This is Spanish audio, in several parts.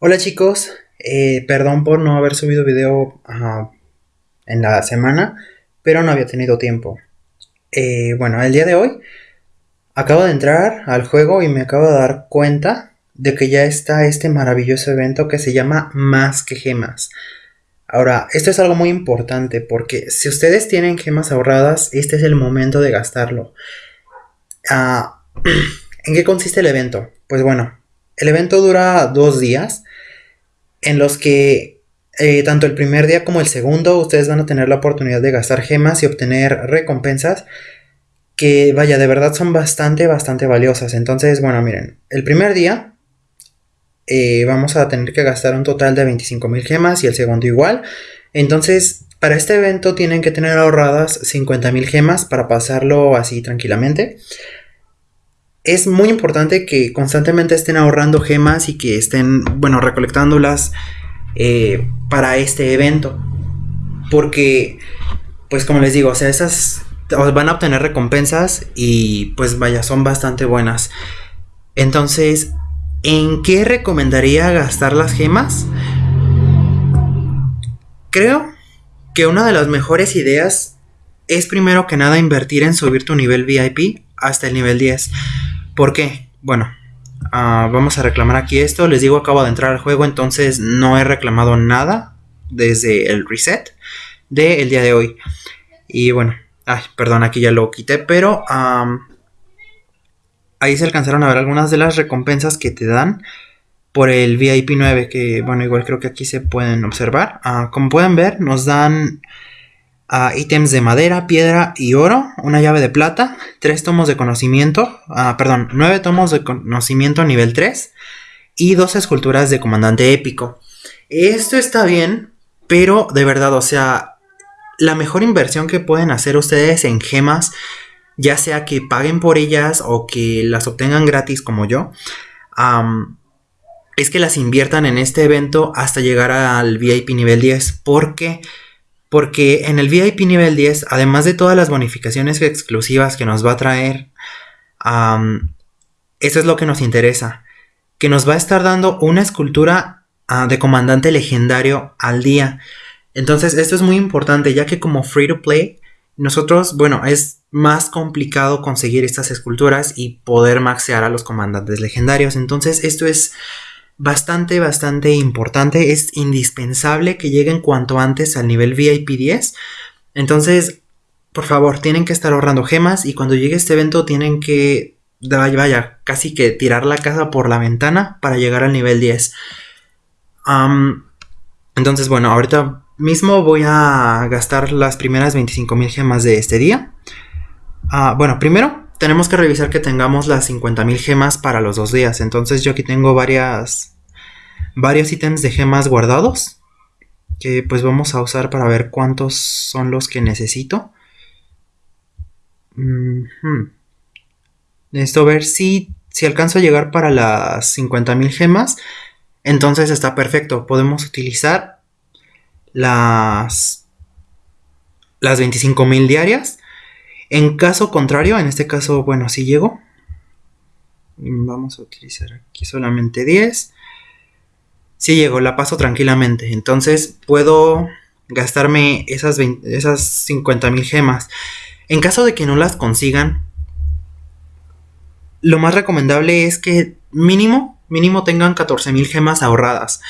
Hola chicos, eh, perdón por no haber subido video en la semana, pero no había tenido tiempo. Eh, bueno, el día de hoy acabo de entrar al juego y me acabo de dar cuenta de que ya está este maravilloso evento que se llama Más que Gemas. Ahora, esto es algo muy importante porque si ustedes tienen gemas ahorradas, este es el momento de gastarlo. Uh, ¿En qué consiste el evento? Pues bueno, el evento dura dos días en los que eh, tanto el primer día como el segundo ustedes van a tener la oportunidad de gastar gemas y obtener recompensas que vaya, de verdad son bastante, bastante valiosas. Entonces, bueno, miren, el primer día eh, vamos a tener que gastar un total de 25.000 gemas y el segundo igual. Entonces, para este evento tienen que tener ahorradas 50.000 gemas para pasarlo así tranquilamente es muy importante que constantemente estén ahorrando gemas y que estén, bueno, recolectándolas eh, para este evento. Porque, pues como les digo, o sea, esas van a obtener recompensas y pues vaya, son bastante buenas. Entonces, ¿en qué recomendaría gastar las gemas? Creo que una de las mejores ideas es primero que nada invertir en subir tu nivel VIP hasta el nivel 10. ¿Por qué? Bueno, ah, vamos a reclamar aquí esto. Les digo, acabo de entrar al juego, entonces no he reclamado nada desde el reset del día de hoy. Y bueno, ay, perdón, aquí ya lo quité, pero ahí se alcanzaron a ver algunas de las recompensas que te dan por el VIP 9, que bueno, igual creo que aquí se pueden observar. Ah, como pueden ver, nos dan ítems de madera, piedra y oro, una llave de plata, tres tomos de conocimiento, ah, perdón, nueve tomos de conocimiento nivel 3 y dos esculturas de comandante épico. Esto está bien, pero de verdad, o sea, la mejor inversión que pueden hacer ustedes en gemas, ya sea que paguen por ellas o que las obtengan gratis como yo, es que las inviertan en este evento hasta llegar al VIP nivel 10, porque porque en el VIP nivel 10, además de todas las bonificaciones exclusivas que nos va a traer, eso es lo que nos interesa. Que nos va a estar dando una escultura ah, de comandante legendario al día. Entonces esto es muy importante ya que como free to play, nosotros, bueno, es más complicado conseguir estas esculturas y poder maxear a los comandantes legendarios. Entonces esto es bastante, bastante importante. Es indispensable que lleguen cuanto antes al nivel VIP 10. Entonces, por favor, tienen que estar ahorrando gemas y cuando llegue este evento tienen que, vaya, casi que tirar la casa por la ventana para llegar al nivel 10. entonces, bueno, ahorita mismo voy a gastar las primeras 25.000 gemas de este día. Ah, bueno, primero tenemos que revisar que tengamos las 50.000 gemas para los dos días. Entonces yo aquí tengo varias, varios ítems de gemas guardados. Que pues vamos a usar para ver cuántos son los que necesito. Necesito ver si, si alcanzo a llegar para las 50.000 gemas. Entonces está perfecto. Podemos utilizar las, las 25.000 diarias en caso contrario, en este caso, bueno, si llego. Vamos a utilizar aquí solamente 10. Si llego, la paso tranquilamente. Entonces puedo gastarme esas, esas 50.000 gemas. En caso de que no las consigan, lo más recomendable es que mínimo, mínimo tengan 14.000 gemas ahorradas.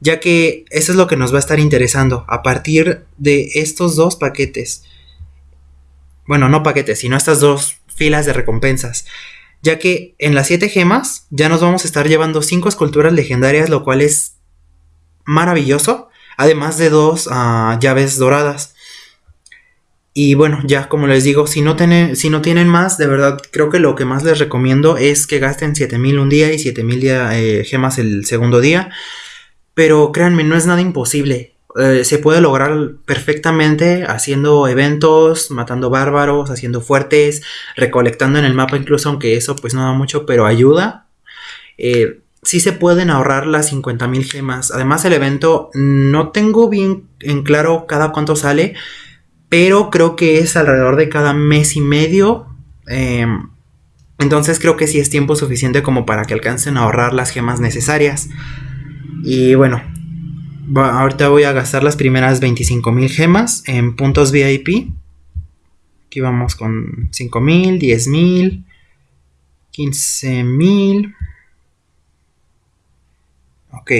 Ya que eso es lo que nos va a estar interesando a partir de estos dos paquetes bueno, no paquetes, sino estas dos filas de recompensas. Ya que en las 7 gemas ya nos vamos a estar llevando 5 esculturas legendarias, lo cual es maravilloso. Además de dos ah, llaves doradas. Y bueno, ya como les digo, si no, tienen, si no tienen más, de verdad creo que lo que más les recomiendo es que gasten 7000 un día y 7000 eh, gemas el segundo día. Pero créanme, no es nada imposible. Eh, se puede lograr perfectamente haciendo eventos, matando bárbaros, haciendo fuertes, recolectando en el mapa incluso, aunque eso pues no da mucho, pero ayuda. Eh, sí se pueden ahorrar las 50.000 gemas. Además el evento no tengo bien en claro cada cuánto sale, pero creo que es alrededor de cada mes y medio. Em, entonces creo que sí es tiempo suficiente como para que alcancen a ahorrar las gemas necesarias. Y bueno, ahorita voy a gastar las primeras 25.000 gemas en puntos VIP. Aquí vamos con 5.000, 10.000, 15.000. Ok.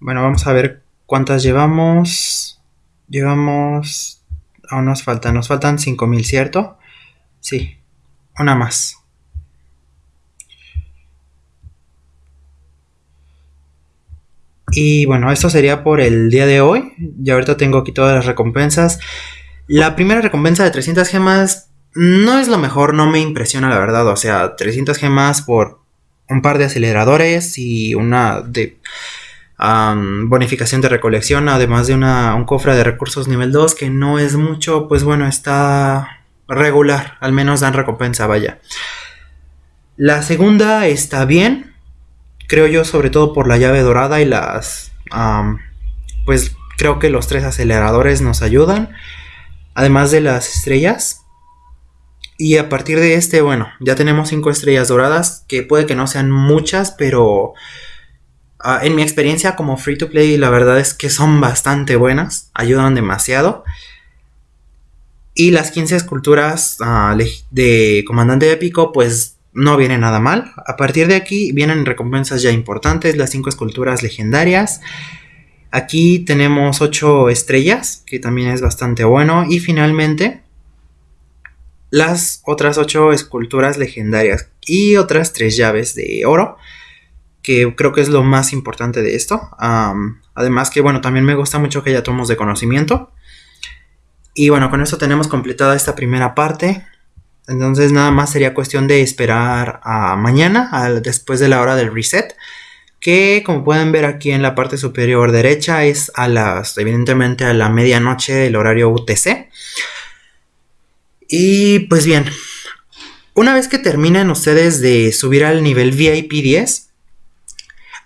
Bueno, vamos a ver cuántas llevamos. Llevamos... Aún nos faltan, nos faltan 5.000, ¿cierto? Sí, una más. Y bueno, esto sería por el día de hoy. Ya ahorita tengo aquí todas las recompensas. La primera recompensa de 300 gemas no es lo mejor, no me impresiona la verdad. O sea, 300 gemas por un par de aceleradores y una de bonificación de recolección, además de una, un cofre de recursos nivel 2, que no es mucho, pues bueno, está regular, al menos dan recompensa, vaya. La segunda está bien, creo yo, sobre todo por la llave dorada y las... pues creo que los tres aceleradores nos ayudan, además de las estrellas. Y a partir de este, bueno, ya tenemos cinco estrellas doradas, que puede que no sean muchas, pero ah, en mi experiencia como free to play, la verdad es que son bastante buenas, ayudan demasiado. Y las 15 esculturas ah, de comandante épico, pues no viene nada mal. A partir de aquí vienen recompensas ya importantes, las 5 esculturas legendarias. Aquí tenemos 8 estrellas, que también es bastante bueno. Y finalmente, las otras 8 esculturas legendarias y otras 3 llaves de oro, que creo que es lo más importante de esto. además que, bueno, también me gusta mucho que haya tomos de conocimiento. Y bueno, con esto tenemos completada esta primera parte. Entonces nada más sería cuestión de esperar a mañana, después de la hora del reset. Que como pueden ver aquí en la parte superior derecha es a las, evidentemente a la medianoche del horario UTC. Y pues bien, una vez que terminen ustedes de subir al nivel VIP 10,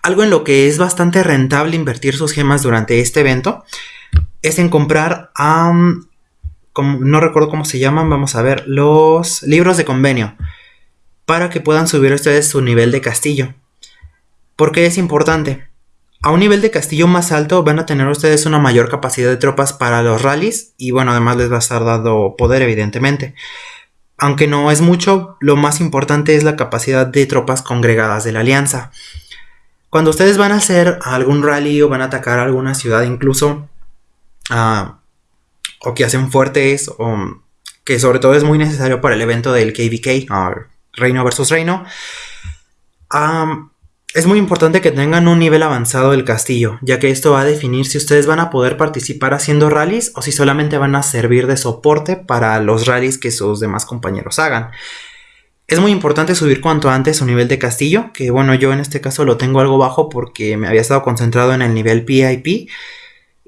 algo en lo que es bastante rentable invertir sus gemas durante este evento es en comprar no recuerdo cómo se llaman, vamos a ver, los libros de convenio, para que puedan subir ustedes su nivel de castillo. ¿Por qué es importante? A un nivel de castillo más alto van a tener ustedes una mayor capacidad de tropas para los rallies y bueno, además les va a estar dado poder evidentemente. Aunque no es mucho, lo más importante es la capacidad de tropas congregadas de la alianza. Cuando ustedes van a hacer algún rally o van a atacar alguna ciudad incluso, uh, o que hacen fuertes, o que sobre todo es muy necesario para el evento del KVK, Reino versus Reino. es muy importante que tengan un nivel avanzado del castillo, ya que esto va a definir si ustedes van a poder participar haciendo rallies o si solamente van a servir de soporte para los rallies que sus demás compañeros hagan. Es muy importante subir cuanto antes su nivel de castillo, que bueno, yo en este caso lo tengo algo bajo porque me había estado concentrado en el nivel PIP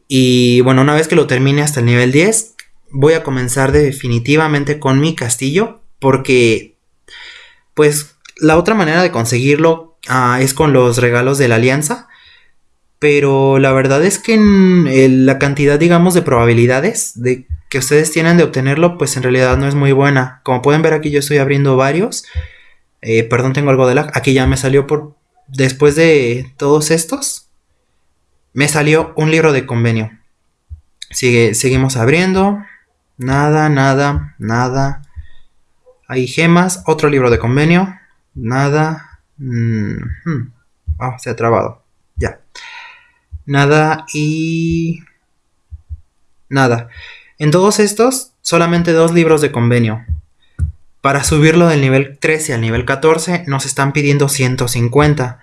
y bueno, una vez que lo termine hasta el nivel 10, voy a comenzar definitivamente con mi castillo. Porque, pues, la otra manera de conseguirlo ah, es con los regalos de la alianza. Pero la verdad es que en, la cantidad, digamos, de probabilidades de que ustedes tienen de obtenerlo, pues en realidad no es muy buena. Como pueden ver aquí yo estoy abriendo varios. Eh, perdón, tengo algo de lag. Aquí ya me salió por... Después de todos estos me salió un libro de convenio. Sigue, seguimos abriendo. Nada, nada, nada. Hay gemas. Otro libro de convenio. Nada. Ah, se ha trabado. Ya. Nada y... Nada. En todos estos, solamente dos libros de convenio. Para subirlo del nivel 13 al nivel 14 nos están pidiendo 150.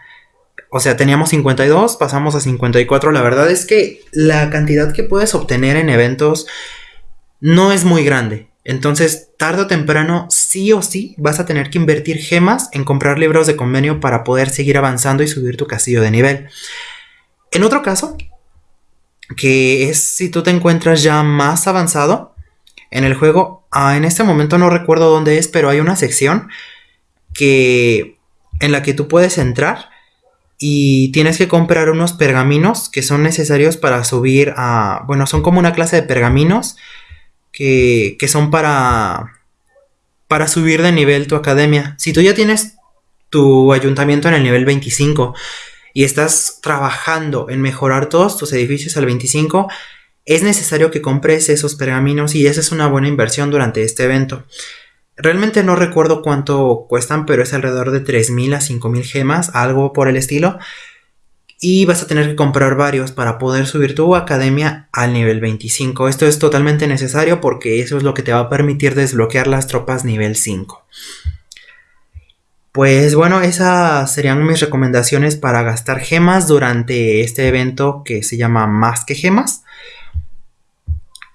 O sea, teníamos 52, pasamos a 54. La verdad es que la cantidad que puedes obtener en eventos no es muy grande. Entonces, tarde o temprano, sí o sí, vas a tener que invertir gemas en comprar libros de convenio para poder seguir avanzando y subir tu castillo de nivel. En otro caso, que es si tú te encuentras ya más avanzado en el juego, ah, en este momento no recuerdo dónde es, pero hay una sección que en la que tú puedes entrar y tienes que comprar unos pergaminos que son necesarios para subir a... Bueno, son como una clase de pergaminos que, son para... para subir de nivel tu academia. Si tú ya tienes tu ayuntamiento en el nivel 25 y estás trabajando en mejorar todos tus edificios al 25, es necesario que compres esos pergaminos y esa es una buena inversión durante este evento. Realmente no recuerdo cuánto cuestan, pero es alrededor de 3.000 a 5.000 gemas, algo por el estilo. Y vas a tener que comprar varios para poder subir tu academia al nivel 25. Esto es totalmente necesario porque eso es lo que te va a permitir desbloquear las tropas nivel 5. Pues bueno, esas serían mis recomendaciones para gastar gemas durante este evento que se llama Más que Gemas.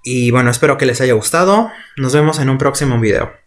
Y bueno, espero que les haya gustado. Nos vemos en un próximo video.